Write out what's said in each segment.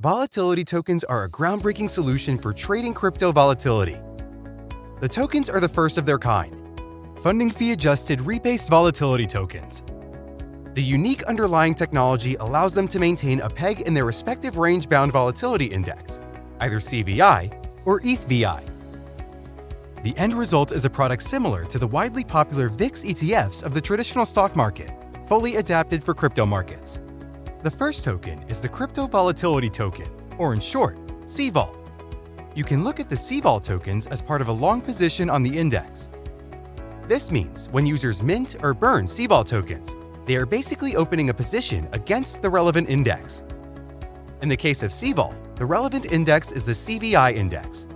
Volatility tokens are a groundbreaking solution for trading crypto volatility. The tokens are the first of their kind, funding fee adjusted rebased volatility tokens. The unique underlying technology allows them to maintain a peg in their respective range bound volatility index, either CVI or ETHVI. The end result is a product similar to the widely popular VIX ETFs of the traditional stock market, fully adapted for crypto markets. The first token is the Crypto Volatility Token, or in short, CVOL. You can look at the CVOL tokens as part of a long position on the index. This means when users mint or burn CVOL tokens, they are basically opening a position against the relevant index. In the case of CVOL, the relevant index is the CVI index.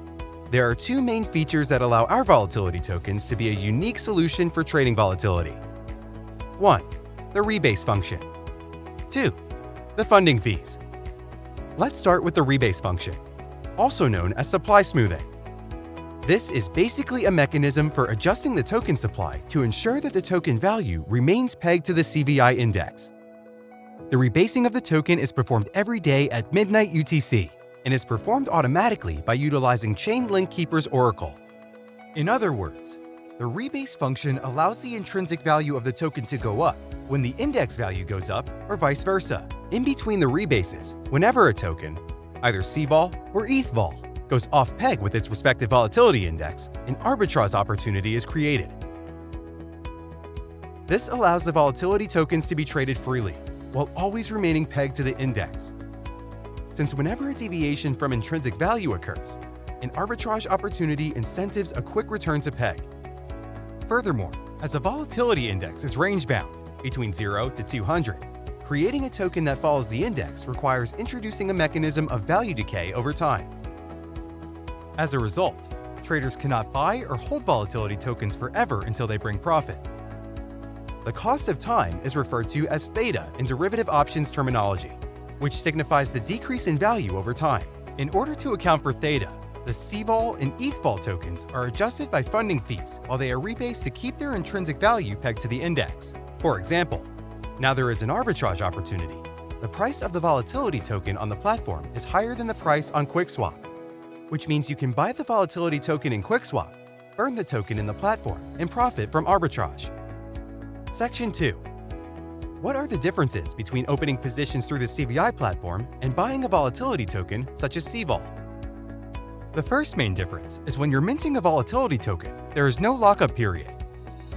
There are two main features that allow our volatility tokens to be a unique solution for trading volatility. 1. The rebase function. 2 the funding fees. Let's start with the rebase function, also known as supply smoothing. This is basically a mechanism for adjusting the token supply to ensure that the token value remains pegged to the CVI index. The rebasing of the token is performed every day at midnight UTC and is performed automatically by utilizing Chainlink Keeper's Oracle. In other words, the rebase function allows the intrinsic value of the token to go up when the index value goes up or vice versa. In between the rebases, whenever a token, either CVOL or ETHVOL, goes off peg with its respective volatility index, an arbitrage opportunity is created. This allows the volatility tokens to be traded freely, while always remaining pegged to the index. Since whenever a deviation from intrinsic value occurs, an arbitrage opportunity incentives a quick return to peg. Furthermore, as a volatility index is range-bound between 0 to 200, creating a token that follows the index requires introducing a mechanism of value decay over time. As a result, traders cannot buy or hold volatility tokens forever until they bring profit. The cost of time is referred to as theta in derivative options terminology, which signifies the decrease in value over time. In order to account for theta, the CVOL and ETHVOL tokens are adjusted by funding fees while they are rebased to keep their intrinsic value pegged to the index. For example, now there is an arbitrage opportunity. The price of the volatility token on the platform is higher than the price on QuickSwap, which means you can buy the volatility token in QuickSwap, burn the token in the platform, and profit from arbitrage. Section 2. What are the differences between opening positions through the CVI platform and buying a volatility token such as CVOL? The first main difference is when you're minting a volatility token, there is no lockup period,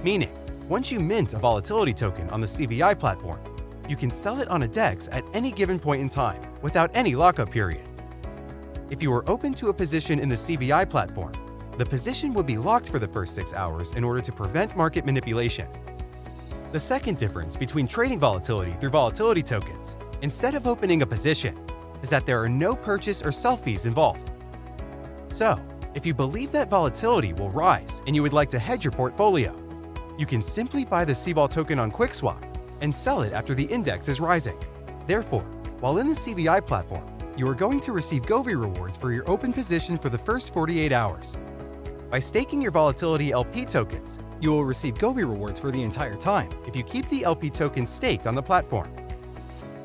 meaning once you mint a volatility token on the CVI platform, you can sell it on a DEX at any given point in time without any lockup period. If you are open to a position in the CVI platform, the position would be locked for the first 6 hours in order to prevent market manipulation. The second difference between trading volatility through volatility tokens, instead of opening a position, is that there are no purchase or sell fees involved. So, if you believe that volatility will rise and you would like to hedge your portfolio, you can simply buy the CVOL token on QuickSwap and sell it after the index is rising. Therefore, while in the CVI platform, you are going to receive Govi rewards for your open position for the first 48 hours. By staking your Volatility LP tokens, you will receive Govi rewards for the entire time if you keep the LP token staked on the platform.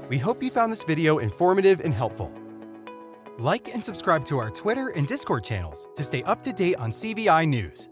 We hope you found this video informative and helpful. Like and subscribe to our Twitter and Discord channels to stay up to date on CVI news.